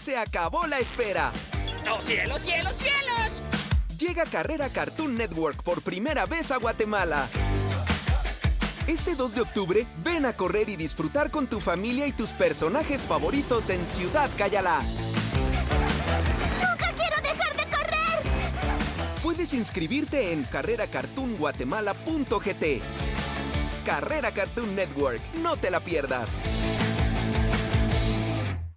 Se acabó la espera. ¡Oh, cielos, cielos, cielos! Llega Carrera Cartoon Network por primera vez a Guatemala. Este 2 de octubre, ven a correr y disfrutar con tu familia y tus personajes favoritos en Ciudad Cayalá. ¡Nunca quiero dejar de correr! Puedes inscribirte en carreracartoonguatemala.gt. Carrera Cartoon Network, no te la pierdas.